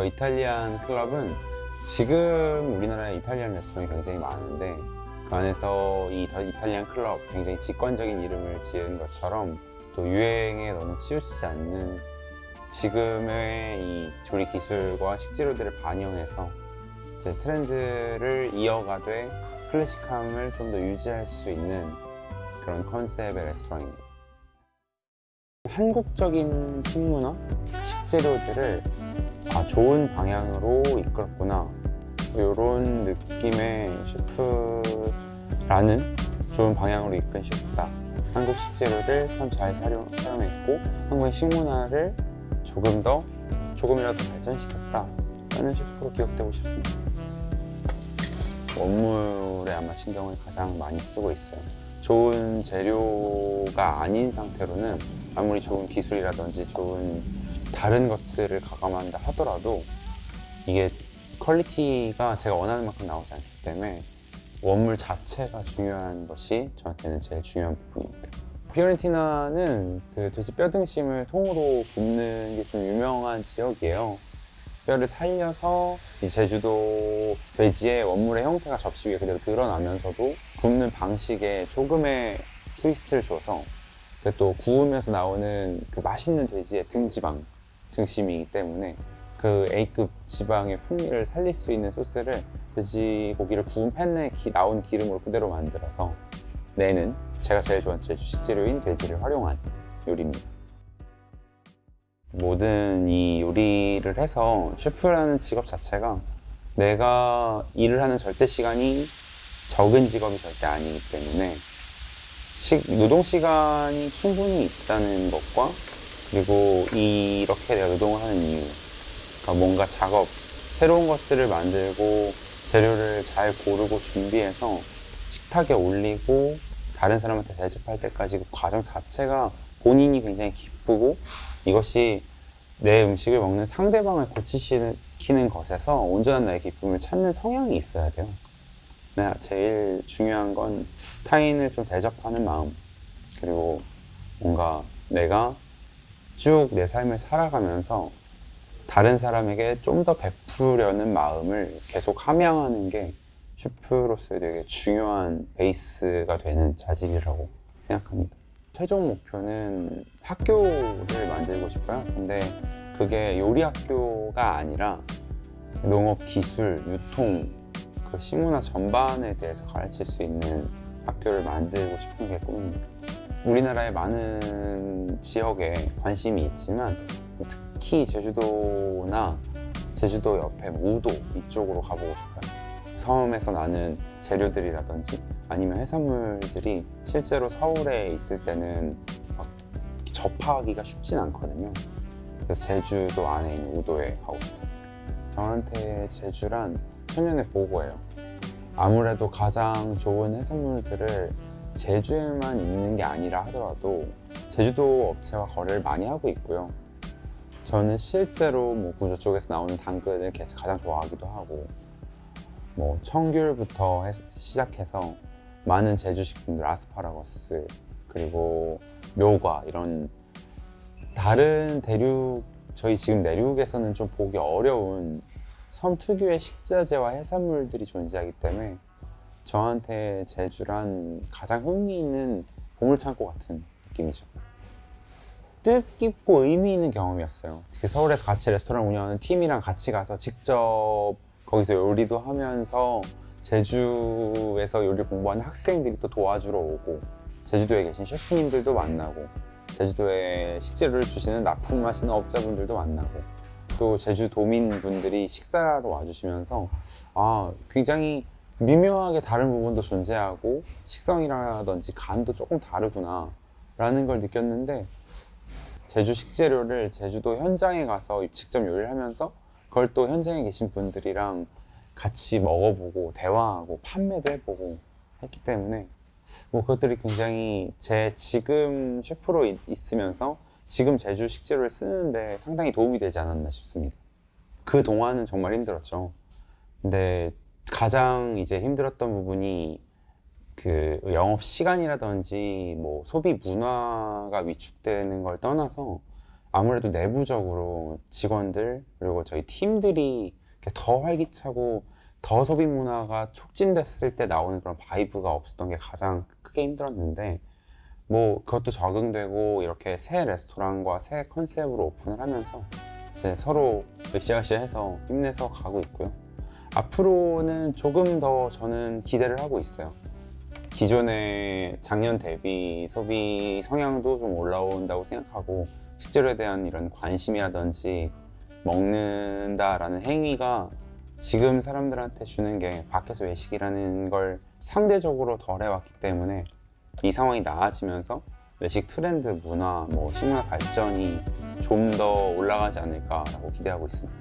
더 이탈리안 클럽은 지금 우리나라에 이탈리안 레스토랑이 굉장히 많은데 그 안에서 이더 이탈리안 클럽 굉장히 직관적인 이름을 지은 것처럼 또 유행에 너무 치우치지 않는 지금의 이 조리 기술과 식재료들을 반영해서 이제 트렌드를 이어가되 클래식함을 좀 더 유지할 수 있는 그런 컨셉의 레스토랑입니다. 한국적인 식문화, 식재료들을 아, 좋은 방향으로 이끌었구나. 이런 느낌의 셰프라는 좋은 방향으로 이끈 셰프다. 한국 식재료를 참잘 사용, 사용했고 한국의 식문화를 조금 더 조금이라도 발전시켰다. 라는 셰프로 기억되고 싶습니다. 원물에 아마 신경을 가장 많이 쓰고 있어요. 좋은 재료가 아닌 상태로는 아무리 좋은 기술이라든지 좋은 다른 것들을 가감한다 하더라도 이게 quality가 제가 원하는 만큼 나오지 않기 때문에 원물 자체가 중요한 것이 저한테는 제일 중요한 부분입니다. 피오렌티나는 그 돼지 뼈 등심을 통으로 굽는 게 좀 유명한 지역이에요. 뼈를 살려서 이 제주도 돼지의 원물의 형태가 접시 위에 그대로 드러나면서도 굽는 방식에 조금의 트위스트를 줘서 그또 구우면서 나오는 그 맛있는 돼지의 등지방 등심이기 때문에 그 A급 지방의 풍미를 살릴 수 있는 소스를 돼지고기를 구운 팬에 기- 나온 기름으로 그대로 만들어서 내는 제가 제일 좋아하는 제 주 식 재료인 돼지를 활용한 요리입니다. 모든 이 요리를 해서 셰프라는 직업 자체가 내가 일을 하는 절대 시간이 적은 직업이 절대 아니기 때문에 시- 노동 시간이 충분히 있다는 것과 그리고 이렇게 내가 노동을 하는 이유 그러니까 뭔가 작업 새로운 것들을 만들고 재료를 잘 고르고 준비해서 식탁에 올리고 다른 사람한테 대접할 때까지 그 과정 자체가 본인이 굉장히 기쁘고 이것이 내 음식을 먹는 상대방을 고치시키는 것에서 온전한 나의 기쁨을 찾는 성향이 있어야 돼요. 네, 제일 중요한 건 타인을 좀 대접하는 마음 그리고 뭔가 내가 쭉 내 삶을 살아가면서 다른 사람에게 좀 더 베푸려는 마음을 계속 함양하는 게 셰프로서의 되게 중요한 베이스가 되는 자질이라고 생각합니다. 최종 목표는 학교를 만들고 싶어요. 근데 그게 요리 학교가 아니라 농업 기술, 유통, 그 식문화 전반에 대해서 가르칠 수 있는 학교를 만들고 싶은 게 꿈입니다. 우리나라의 많은 지역에 관심이 있지만 특히 제주도나 제주도 옆에 무도 이쪽으로 가보고 싶어요. 섬에서 나는 재료들이라든지 아니면 해산물들이 실제로 서울에 있을 때는 막 접하기가 쉽진 않거든요. 그래서 제주도 안에 있는 우도에 가고 싶습니다. 저한테 제주란 천년의 보고예요. 아무래도 가장 좋은 해산물들을 제주에만 있는 게 아니라 하더라도 제주도 업체와 거래를 많이 하고 있고요. 저는 실제로 뭐 구조 쪽에서 나오는 당근을 개- 가장 좋아하기도 하고 뭐 청귤부터 해- 시작해서 많은 제주 식품들 아스파라거스 그리고 묘과 이런 다른 대륙 저희 지금 내륙에서는 좀 보기 어려운 섬 특유의 식자재와 해산물들이 존재하기 때문에 저한테 제주란 가장 흥미있는 보물창고 같은 느낌이죠. 뜻깊고 의미 있는 경험이었어요. 특히 서울에서 같이 레스토랑 운영하는 팀이랑 같이 가서 직접 거기서 요리도 하면서 제주에서 요리 공부하는 학생들이 또 도와주러 오고 제주도에 계신 셰프님들도 만나고 제주도에 식재료를 주시는 납품하시는 업자분들도 만나고 또 제주도민분들이 식사하러 와주시면서 아 굉장히 미묘하게 다른 부분도 존재하고 식성이라든지 간도 조금 다르구나 라는 걸 느꼈는데 제주 식재료를 제주도 현장에 가서 직접 요리를 하면서 그걸 또 현장에 계신 분들이랑 같이 먹어보고 대화하고 판매도 해보고 했기 때문에 뭐 그것들이 굉장히 제 지금 셰프로 있- 있으면서 지금 제주 식재료를 쓰는데 상당히 도움이 되지 않았나 싶습니다. 그 동안은 정말 힘들었죠. 근데 가장 이제 힘들었던 부분이 그 영업 시간이라든지 뭐 소비 문화가 위축되는 걸 떠나서 아무래도 내부적으로 직원들 그리고 저희 팀들이 더 활기차고 더 소비 문화가 촉진됐을 때 나오는 그런 vibe가 없었던 게 가장 크게 힘들었는데 뭐 그것도 적응되고 이렇게 새 레스토랑과 새 컨셉으로 오픈을 하면서 이제 서로 으쌰으쌰 해서 힘내서 가고 있고요. 앞으로는 조금 더 저는 기대를 하고 있어요. 기존의 작년 대비 소비 성향도 좀 올라온다고 생각하고 식재료에 대한 이런 관심이라든지 먹는다라는 행위가 지금 사람들한테 주는 게 밖에서 외식이라는 걸 상대적으로 덜 해왔기 때문에 이 상황이 나아지면서 외식 트렌드 문화, 뭐 식문화 발전이 좀 더 올라가지 않을까라고 기대하고 있습니다.